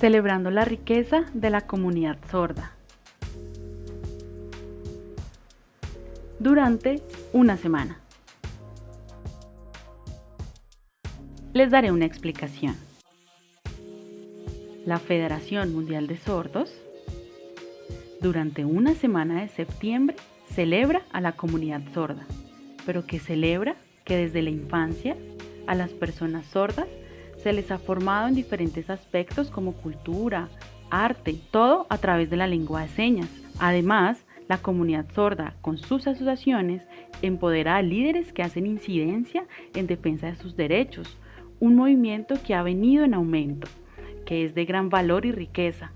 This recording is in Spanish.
Celebrando la riqueza de la comunidad sorda. Durante una semana. Les daré una explicación. La Federación Mundial de Sordos, durante una semana de septiembre, celebra a la comunidad sorda, pero que celebra que desde la infancia a las personas sordas se les ha formado en diferentes aspectos como cultura, arte, todo a través de la lengua de señas. Además, la comunidad sorda, con sus asociaciones, empodera a líderes que hacen incidencia en defensa de sus derechos, un movimiento que ha venido en aumento, que es de gran valor y riqueza,